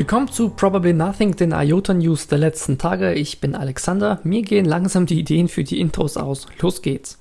Willkommen zu Probably Nothing, den IOTA News der letzten Tage. Ich bin Alexander. Mir gehen langsam die Ideen für die Intros aus. Los geht's.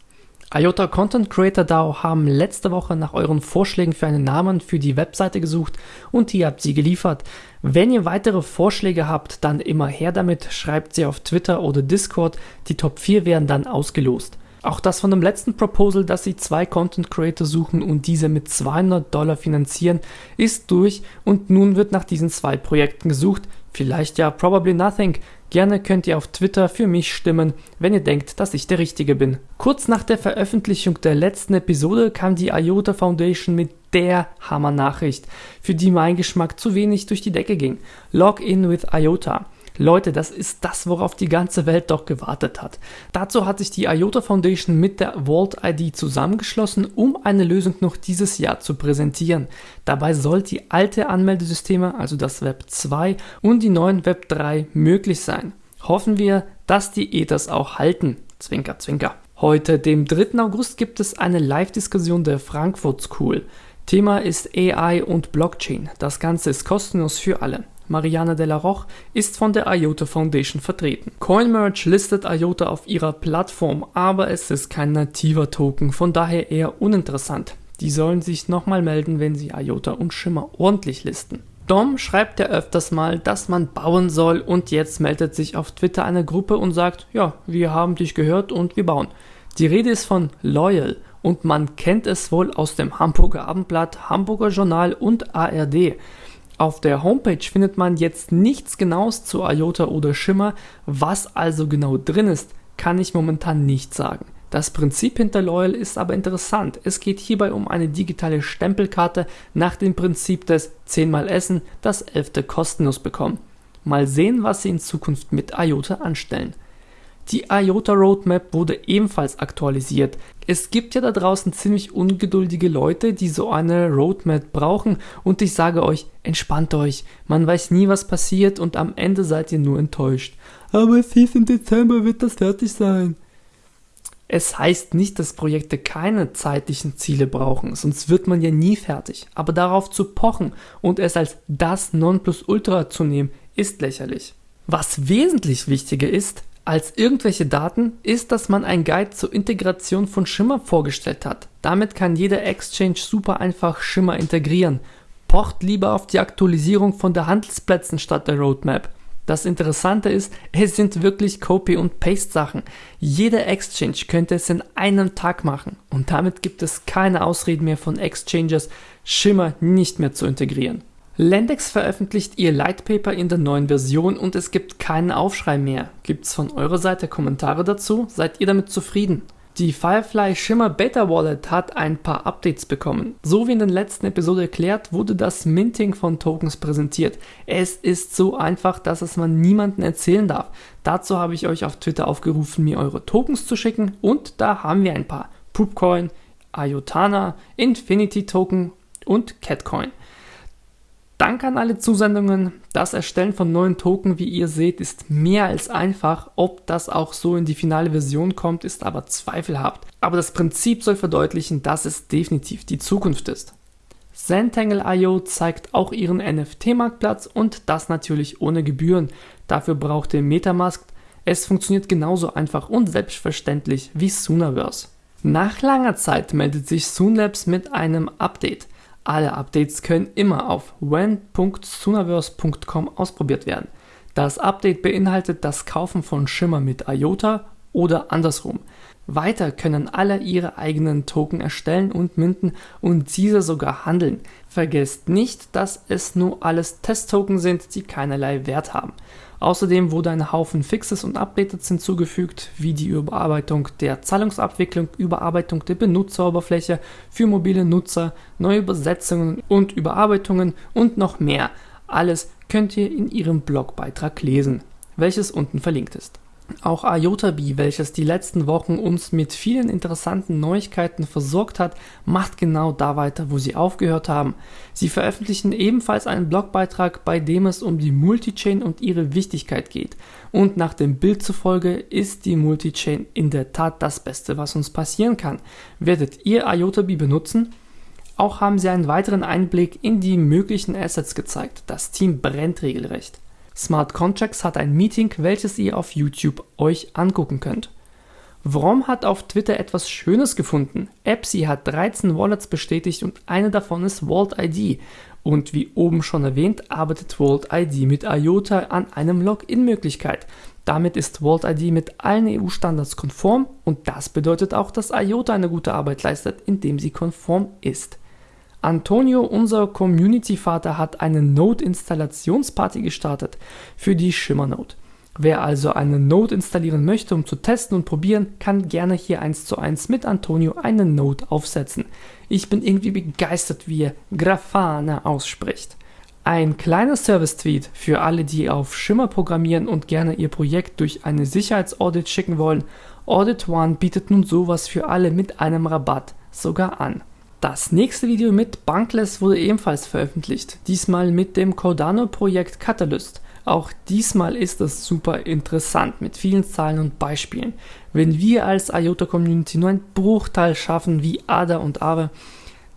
IOTA Content Creator DAO haben letzte Woche nach euren Vorschlägen für einen Namen für die Webseite gesucht und ihr habt sie geliefert. Wenn ihr weitere Vorschläge habt, dann immer her damit, schreibt sie auf Twitter oder Discord. Die Top 4 werden dann ausgelost. Auch das von dem letzten Proposal, dass sie zwei Content Creator suchen und diese mit 200 Dollar finanzieren, ist durch und nun wird nach diesen zwei Projekten gesucht. Vielleicht ja probably nothing. Gerne könnt ihr auf Twitter für mich stimmen, wenn ihr denkt, dass ich der Richtige bin. Kurz nach der Veröffentlichung der letzten Episode kam die IOTA Foundation mit der Hammer-Nachricht, für die mein Geschmack zu wenig durch die Decke ging. Login with IOTA. Leute, das ist das, worauf die ganze Welt doch gewartet hat. Dazu hat sich die IOTA Foundation mit der Vault ID zusammengeschlossen, um eine Lösung noch dieses Jahr zu präsentieren. Dabei soll die alte Anmeldesysteme, also das Web 2 und die neuen Web 3 möglich sein. Hoffen wir, dass die Ethers auch halten. Zwinker, zwinker. Heute, dem 3. August, gibt es eine Live-Diskussion der Frankfurt School. Thema ist AI und Blockchain. Das Ganze ist kostenlos für alle. Mariana de la Roche, ist von der IOTA Foundation vertreten. CoinMerge listet IOTA auf ihrer Plattform, aber es ist kein nativer Token, von daher eher uninteressant. Die sollen sich nochmal melden, wenn sie IOTA und Schimmer ordentlich listen. Dom schreibt ja öfters mal, dass man bauen soll und jetzt meldet sich auf Twitter eine Gruppe und sagt, ja, wir haben dich gehört und wir bauen. Die Rede ist von Loyal und man kennt es wohl aus dem Hamburger Abendblatt, Hamburger Journal und ARD. Auf der Homepage findet man jetzt nichts genaues zu IOTA oder Shimmer, was also genau drin ist, kann ich momentan nicht sagen. Das Prinzip hinter Loyal ist aber interessant. Es geht hierbei um eine digitale Stempelkarte nach dem Prinzip des 10 mal Essen, das 11. kostenlos bekommen. Mal sehen, was sie in Zukunft mit IOTA anstellen. Die IOTA Roadmap wurde ebenfalls aktualisiert. Es gibt ja da draußen ziemlich ungeduldige Leute, die so eine Roadmap brauchen und ich sage euch, entspannt euch. Man weiß nie, was passiert und am Ende seid ihr nur enttäuscht. Aber es hieß im Dezember wird das fertig sein. Es heißt nicht, dass Projekte keine zeitlichen Ziele brauchen, sonst wird man ja nie fertig. Aber darauf zu pochen und es als das Nonplusultra zu nehmen, ist lächerlich. Was wesentlich wichtiger ist, als irgendwelche Daten ist, dass man ein Guide zur Integration von Shimmer vorgestellt hat. Damit kann jeder Exchange super einfach Shimmer integrieren. Pocht lieber auf die Aktualisierung von der Handelsplätzen statt der Roadmap. Das Interessante ist, es sind wirklich Copy- und Paste-Sachen. Jeder Exchange könnte es in einem Tag machen und damit gibt es keine Ausreden mehr von Exchanges, Shimmer nicht mehr zu integrieren. Lendex veröffentlicht ihr Lightpaper in der neuen Version und es gibt keinen Aufschrei mehr. Gibt's von eurer Seite Kommentare dazu? Seid ihr damit zufrieden? Die Firefly Shimmer Beta Wallet hat ein paar Updates bekommen. So wie in der letzten Episode erklärt, wurde das Minting von Tokens präsentiert. Es ist so einfach, dass es man niemandem erzählen darf. Dazu habe ich euch auf Twitter aufgerufen, mir eure Tokens zu schicken und da haben wir ein paar. Poopcoin, Iotana, Infinity Token und Catcoin. Danke an alle Zusendungen. Das Erstellen von neuen Token, wie ihr seht, ist mehr als einfach. Ob das auch so in die finale Version kommt, ist aber zweifelhaft. Aber das Prinzip soll verdeutlichen, dass es definitiv die Zukunft ist. Zentangle.io zeigt auch ihren NFT-Marktplatz und das natürlich ohne Gebühren. Dafür braucht ihr Metamask. Es funktioniert genauso einfach und selbstverständlich wie Soonaverse. Nach langer Zeit meldet sich Soonlabs mit einem Update. Alle Updates können immer auf when.sunaverse.com ausprobiert werden. Das Update beinhaltet das Kaufen von Shimmer mit IOTA oder andersrum. Weiter können alle ihre eigenen Token erstellen und minten und diese sogar handeln. Vergesst nicht, dass es nur alles Testtoken sind, die keinerlei Wert haben. Außerdem wurde ein Haufen Fixes und Updates hinzugefügt, wie die Überarbeitung der Zahlungsabwicklung, Überarbeitung der Benutzeroberfläche für mobile Nutzer, neue Übersetzungen und Überarbeitungen und noch mehr. Alles könnt ihr in ihrem Blogbeitrag lesen, welches unten verlinkt ist. Auch IotaBee, welches die letzten Wochen uns mit vielen interessanten Neuigkeiten versorgt hat, macht genau da weiter, wo sie aufgehört haben. Sie veröffentlichen ebenfalls einen Blogbeitrag, bei dem es um die Multichain und ihre Wichtigkeit geht. Und nach dem Bild zufolge ist die Multichain in der Tat das Beste, was uns passieren kann. Werdet ihr IotaBee benutzen? Auch haben sie einen weiteren Einblick in die möglichen Assets gezeigt. Das Team brennt regelrecht. Smart Contracts hat ein Meeting, welches ihr auf YouTube euch angucken könnt. Vrom hat auf Twitter etwas Schönes gefunden. Epsi hat 13 Wallets bestätigt und eine davon ist Vault ID. Und wie oben schon erwähnt, arbeitet Vault ID mit IOTA an einem Login-Möglichkeit. Damit ist Vault ID mit allen EU-Standards konform und das bedeutet auch, dass IOTA eine gute Arbeit leistet, indem sie konform ist. Antonio, unser Community-Vater, hat eine Node-Installationsparty gestartet für die Shimmer Node. Wer also eine Node installieren möchte, um zu testen und probieren, kann gerne hier eins zu eins mit Antonio eine Node aufsetzen. Ich bin irgendwie begeistert, wie er Grafana ausspricht. Ein kleiner Service-Tweet für alle, die auf Shimmer programmieren und gerne ihr Projekt durch eine Sicherheitsaudit schicken wollen. Audit One bietet nun sowas für alle mit einem Rabatt sogar an. Das nächste Video mit Bankless wurde ebenfalls veröffentlicht, diesmal mit dem Cardano-Projekt Catalyst. Auch diesmal ist es super interessant mit vielen Zahlen und Beispielen. Wenn wir als IOTA Community nur einen Bruchteil schaffen wie Ada und Aave,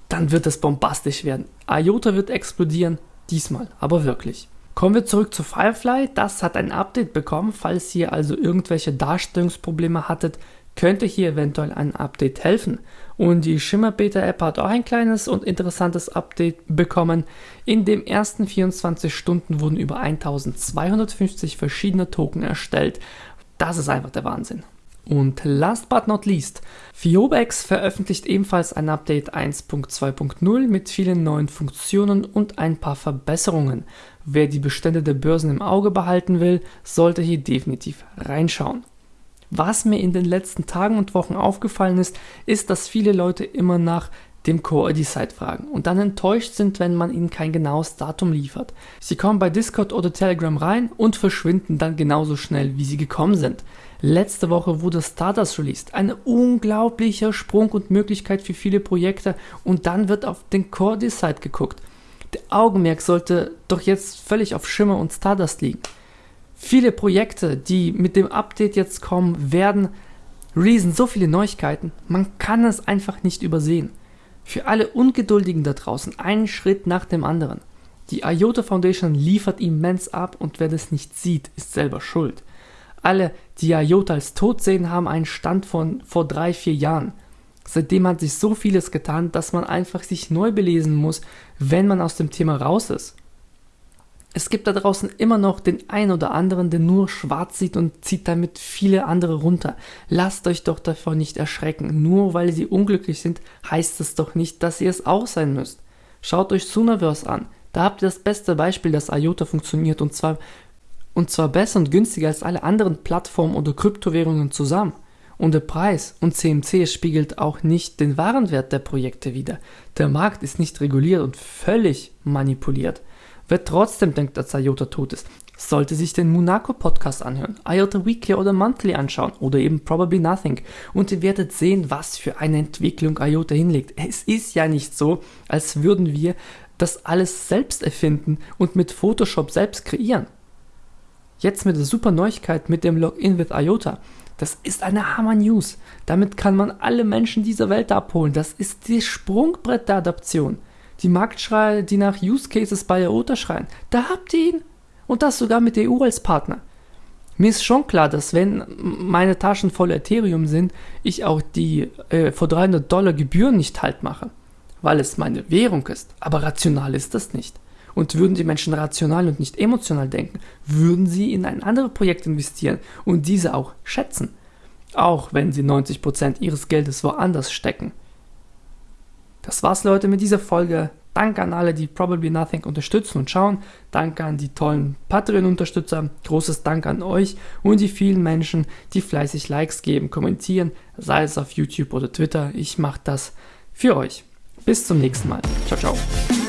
dann wird es bombastisch werden. IOTA wird explodieren, diesmal, aber wirklich. Kommen wir zurück zu Firefly. Das hat ein Update bekommen. Falls ihr also irgendwelche Darstellungsprobleme hattet, könnte hier eventuell ein Update helfen. Und die Shimmer Beta App hat auch ein kleines und interessantes Update bekommen. In den ersten 24 Stunden wurden über 1250 verschiedene Token erstellt. Das ist einfach der Wahnsinn. Und last but not least, Fiobex veröffentlicht ebenfalls ein Update 1.2.0 mit vielen neuen Funktionen und ein paar Verbesserungen. Wer die Bestände der Börsen im Auge behalten will, sollte hier definitiv reinschauen. Was mir in den letzten Tagen und Wochen aufgefallen ist, ist, dass viele Leute immer nach dem Core-ID-Site fragen und dann enttäuscht sind, wenn man ihnen kein genaues Datum liefert. Sie kommen bei Discord oder Telegram rein und verschwinden dann genauso schnell, wie sie gekommen sind. Letzte Woche wurde Stardust released, ein unglaublicher Sprung und Möglichkeit für viele Projekte und dann wird auf den Core-ID-Site geguckt. Der Augenmerk sollte doch jetzt völlig auf Schimmer und Stardust liegen. Viele Projekte, die mit dem Update jetzt kommen, werden releasen so viele Neuigkeiten, man kann es einfach nicht übersehen. Für alle Ungeduldigen da draußen, einen Schritt nach dem anderen. Die IOTA Foundation liefert immens ab und wer das nicht sieht, ist selber schuld. Alle, die IOTA als tot sehen, haben einen Stand von vor drei, vier Jahren. Seitdem hat sich so vieles getan, dass man einfach sich neu belesen muss, wenn man aus dem Thema raus ist. Es gibt da draußen immer noch den einen oder anderen, der nur schwarz sieht und zieht damit viele andere runter. Lasst euch doch davon nicht erschrecken. Nur weil sie unglücklich sind, heißt es doch nicht, dass ihr es auch sein müsst. Schaut euch Sunaverse an. Da habt ihr das beste Beispiel, dass IOTA funktioniert und zwar, und zwar besser und günstiger als alle anderen Plattformen oder Kryptowährungen zusammen. Und der Preis und CMC spiegelt auch nicht den Warenwert der Projekte wider. Der Markt ist nicht reguliert und völlig manipuliert. Wer trotzdem denkt, dass IOTA tot ist, sollte sich den Monaco Podcast anhören, IOTA Weekly oder Monthly anschauen oder eben Probably Nothing und ihr werdet sehen, was für eine Entwicklung IOTA hinlegt. Es ist ja nicht so, als würden wir das alles selbst erfinden und mit Photoshop selbst kreieren. Jetzt mit der super Neuigkeit mit dem Login with IOTA. Das ist eine Hammer News. Damit kann man alle Menschen dieser Welt abholen. Das ist das Sprungbrett der Adaption die Marktschreie, die nach Use Cases bei IOTA schreien. Da habt ihr ihn. Und das sogar mit der EU als Partner. Mir ist schon klar, dass wenn meine Taschen voll Ethereum sind, ich auch die äh, vor 300 Dollar Gebühren nicht halt mache, weil es meine Währung ist. Aber rational ist das nicht. Und würden die Menschen rational und nicht emotional denken, würden sie in ein anderes Projekt investieren und diese auch schätzen. Auch wenn sie 90% ihres Geldes woanders stecken. Das war's, Leute, mit dieser Folge. Danke an alle, die Probably Nothing unterstützen und schauen. Danke an die tollen Patreon-Unterstützer. Großes Dank an euch und die vielen Menschen, die fleißig Likes geben, kommentieren, sei es auf YouTube oder Twitter. Ich mache das für euch. Bis zum nächsten Mal. Ciao, ciao.